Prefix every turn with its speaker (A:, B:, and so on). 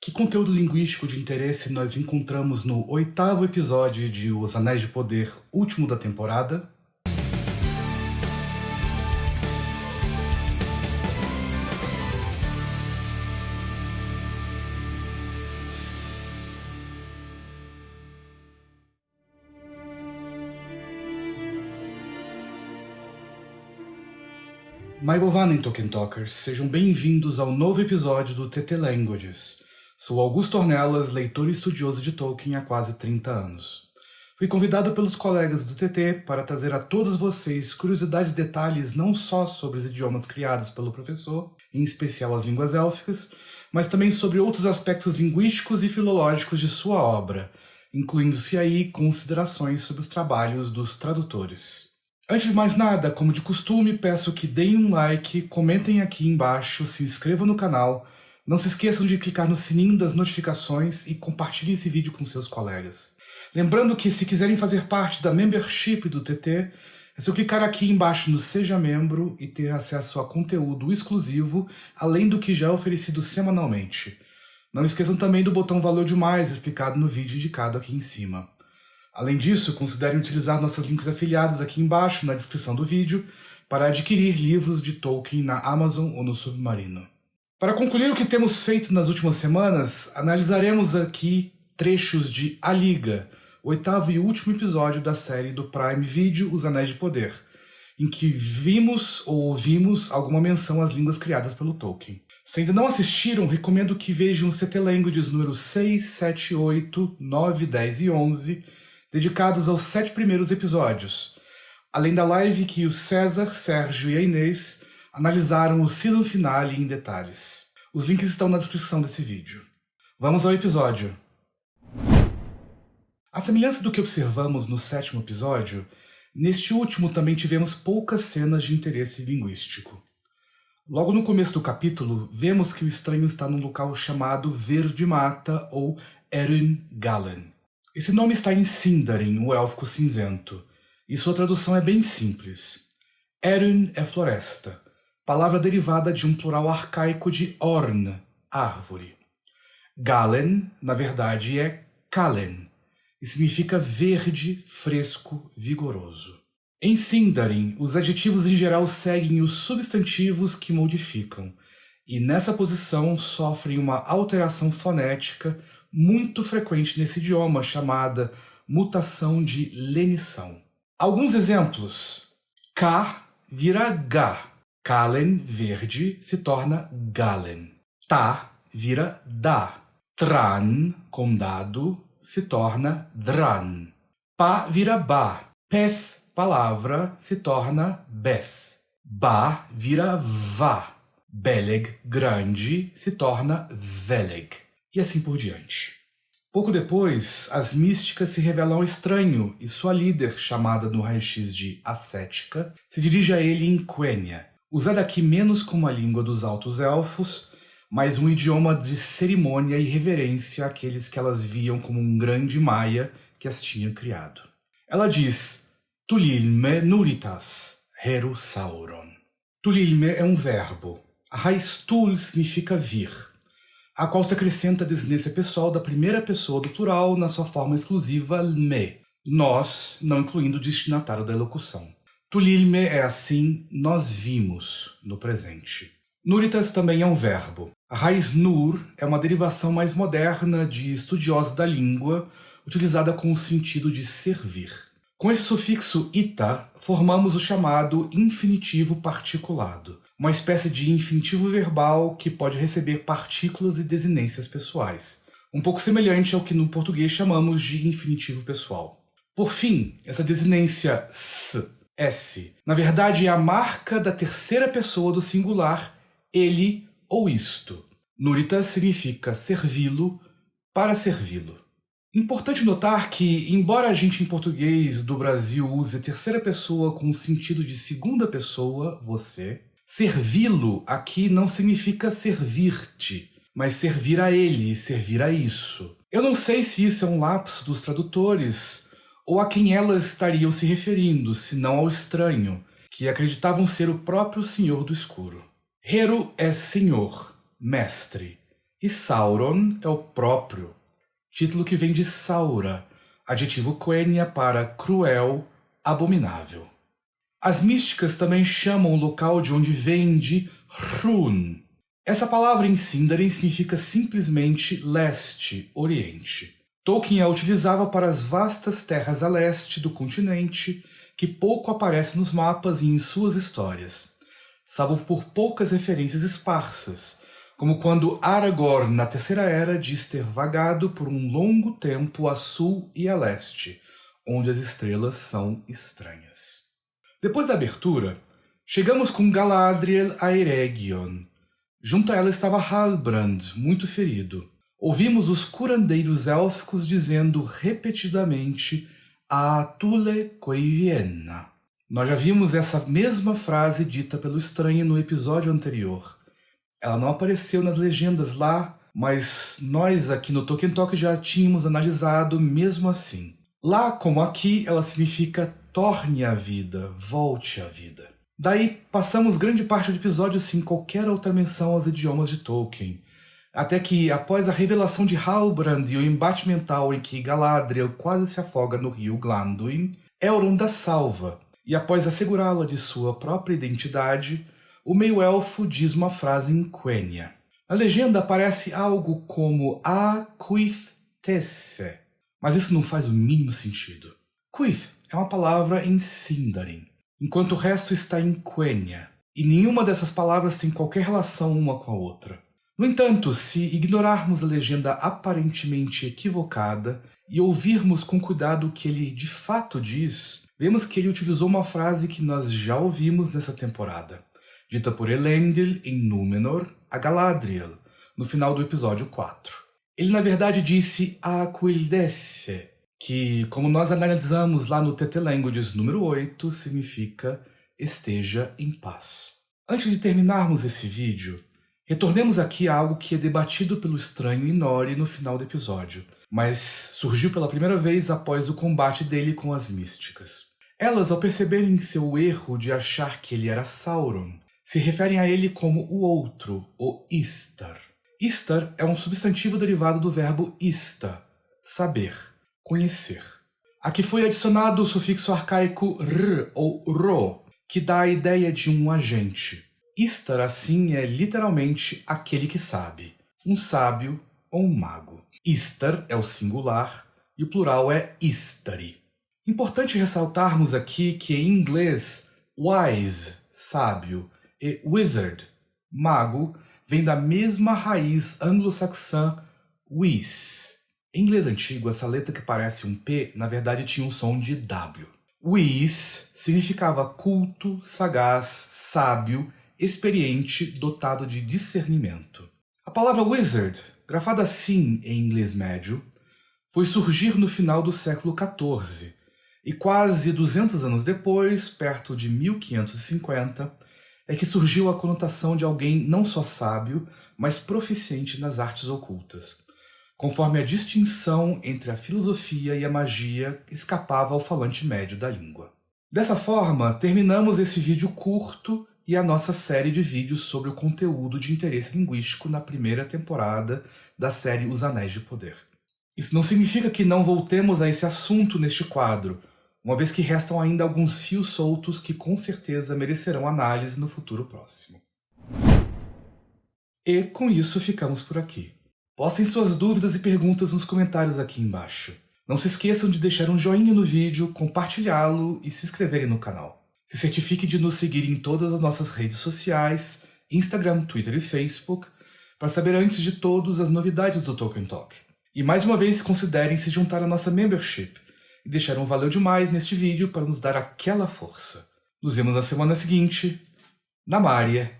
A: Que conteúdo linguístico de interesse nós encontramos no oitavo episódio de Os Anéis de Poder, último da temporada? Maigovanen Tolkien Talkers, sejam bem-vindos ao novo episódio do TT Languages. Sou Augusto Ornelas, leitor e estudioso de Tolkien há quase 30 anos. Fui convidado pelos colegas do TT para trazer a todos vocês curiosidades e detalhes não só sobre os idiomas criados pelo professor, em especial as línguas élficas, mas também sobre outros aspectos linguísticos e filológicos de sua obra, incluindo-se aí considerações sobre os trabalhos dos tradutores. Antes de mais nada, como de costume, peço que deem um like, comentem aqui embaixo, se inscrevam no canal, não se esqueçam de clicar no sininho das notificações e compartilhem esse vídeo com seus colegas. Lembrando que se quiserem fazer parte da membership do TT, é só clicar aqui embaixo no Seja Membro e ter acesso a conteúdo exclusivo, além do que já é oferecido semanalmente. Não esqueçam também do botão Valeu Demais explicado no vídeo indicado aqui em cima. Além disso, considerem utilizar nossos links afiliados aqui embaixo na descrição do vídeo para adquirir livros de Tolkien na Amazon ou no Submarino. Para concluir o que temos feito nas últimas semanas, analisaremos aqui trechos de A Liga, o oitavo e último episódio da série do Prime Video Os Anéis de Poder, em que vimos ou ouvimos alguma menção às línguas criadas pelo Tolkien. Se ainda não assistiram, recomendo que vejam os TT Languages números 6, 7, 8, 9, 10 e 11, dedicados aos sete primeiros episódios, além da live que o César, Sérgio e a Inês analisaram o season finale em detalhes. Os links estão na descrição desse vídeo. Vamos ao episódio. A semelhança do que observamos no sétimo episódio, neste último também tivemos poucas cenas de interesse linguístico. Logo no começo do capítulo, vemos que o estranho está num local chamado Verde Mata ou Erin Galen. Esse nome está em Sindarin, o élfico cinzento, e sua tradução é bem simples. Erin é floresta, palavra derivada de um plural arcaico de orn, árvore. Galen, na verdade, é Kalen, e significa verde, fresco, vigoroso. Em Sindarin, os adjetivos em geral seguem os substantivos que modificam, e nessa posição sofrem uma alteração fonética muito frequente nesse idioma, chamada mutação de lenição. Alguns exemplos. K vira G. Kalen, verde, se torna Galen. Ta vira Da. Tran, condado, se torna Dran. Pa vira Ba. Peth, palavra, se torna Beth. Ba vira Va. Beleg, grande, se torna Veleg e assim por diante. Pouco depois, as místicas se revelam estranho e sua líder, chamada no raio-x de ascética, se dirige a ele em Quenya, usada aqui menos como a língua dos altos elfos, mas um idioma de cerimônia e reverência àqueles que elas viam como um grande maia que as tinha criado. Ela diz, Tulilme nuritas, Heru Sauron. Tulilme é um verbo. A raiz tul significa vir a qual se acrescenta a desinência pessoal da primeira pessoa do plural na sua forma exclusiva me, nós, não incluindo o destinatário da elocução. Tulilme é assim, nós vimos, no presente. Nuritas também é um verbo. A raiz nur é uma derivação mais moderna de estudiosa da língua, utilizada com o sentido de servir. Com esse sufixo ita, formamos o chamado infinitivo particulado, uma espécie de infinitivo verbal que pode receber partículas e desinências pessoais, um pouco semelhante ao que no português chamamos de infinitivo pessoal. Por fim, essa desinência s, s, na verdade é a marca da terceira pessoa do singular ele ou isto. Nurita significa servi-lo para servi-lo. Importante notar que, embora a gente em português do Brasil use terceira pessoa com o sentido de segunda pessoa, você, Servi-lo aqui não significa servir-te, mas servir a ele, servir a isso. Eu não sei se isso é um lapso dos tradutores, ou a quem elas estariam se referindo, se não ao estranho, que acreditavam ser o próprio Senhor do Escuro. Hero é senhor, mestre. E Sauron é o próprio, título que vem de Saura, adjetivo quenya para cruel, abominável. As místicas também chamam o local de onde vem de Hrun. Essa palavra em Sindarin significa simplesmente leste, oriente. Tolkien a utilizava para as vastas terras a leste do continente, que pouco aparece nos mapas e em suas histórias, salvo por poucas referências esparsas, como quando Aragorn, na Terceira Era, diz ter vagado por um longo tempo a sul e a leste, onde as estrelas são estranhas. Depois da abertura, chegamos com Galadriel a Eregion. Junto a ela estava Halbrand, muito ferido. Ouvimos os curandeiros élficos dizendo repetidamente a Tule Koiviena. Nós já vimos essa mesma frase dita pelo estranho no episódio anterior. Ela não apareceu nas legendas lá, mas nós aqui no Tolkien Talk já tínhamos analisado mesmo assim. Lá como aqui, ela significa torne a vida, volte à vida. Daí passamos grande parte do episódio sem qualquer outra menção aos idiomas de Tolkien, até que, após a revelação de Halbrand e o embate mental em que Galadriel quase se afoga no rio Glanduin, Elrond a salva, e após assegurá-la de sua própria identidade, o meio-elfo diz uma frase em Quenya. A legenda aparece algo como A Quith Tesse, mas isso não faz o mínimo sentido. Quith é uma palavra em Sindarin, enquanto o resto está em Quenya, e nenhuma dessas palavras tem qualquer relação uma com a outra. No entanto, se ignorarmos a legenda aparentemente equivocada e ouvirmos com cuidado o que ele de fato diz, vemos que ele utilizou uma frase que nós já ouvimos nessa temporada, dita por Elendil em Númenor a Galadriel, no final do episódio 4. Ele na verdade disse Aquildesse, que, como nós analisamos lá no TT Languages número 8, significa esteja em paz. Antes de terminarmos esse vídeo, Retornemos aqui a algo que é debatido pelo estranho Inori no final do episódio, mas surgiu pela primeira vez após o combate dele com as místicas. Elas, ao perceberem seu erro de achar que ele era Sauron, se referem a ele como o outro, o Istar. Istar é um substantivo derivado do verbo ista, saber, conhecer. Aqui foi adicionado o sufixo arcaico r ou ro, que dá a ideia de um agente. Istar, assim, é literalmente aquele que sabe, um sábio ou um mago. Istar é o singular e o plural é istari. Importante ressaltarmos aqui que em inglês, wise, sábio, e wizard, mago, vem da mesma raiz anglo-saxã wis. Em inglês antigo, essa letra que parece um P, na verdade tinha um som de W. Wis significava culto, sagaz, sábio experiente, dotado de discernimento. A palavra wizard, grafada assim em inglês médio, foi surgir no final do século XIV, e quase 200 anos depois, perto de 1550, é que surgiu a conotação de alguém não só sábio, mas proficiente nas artes ocultas, conforme a distinção entre a filosofia e a magia escapava ao falante médio da língua. Dessa forma, terminamos esse vídeo curto e a nossa série de vídeos sobre o conteúdo de interesse linguístico na primeira temporada da série Os Anéis de Poder. Isso não significa que não voltemos a esse assunto neste quadro, uma vez que restam ainda alguns fios soltos que com certeza merecerão análise no futuro próximo. E com isso ficamos por aqui. Postem suas dúvidas e perguntas nos comentários aqui embaixo. Não se esqueçam de deixar um joinha no vídeo, compartilhá-lo e se inscreverem no canal. Se certifique de nos seguir em todas as nossas redes sociais, Instagram, Twitter e Facebook, para saber antes de todos as novidades do Tolkien Talk. E mais uma vez considerem se juntar à nossa membership e deixar um valeu demais neste vídeo para nos dar aquela força. Nos vemos na semana seguinte. Na Mária.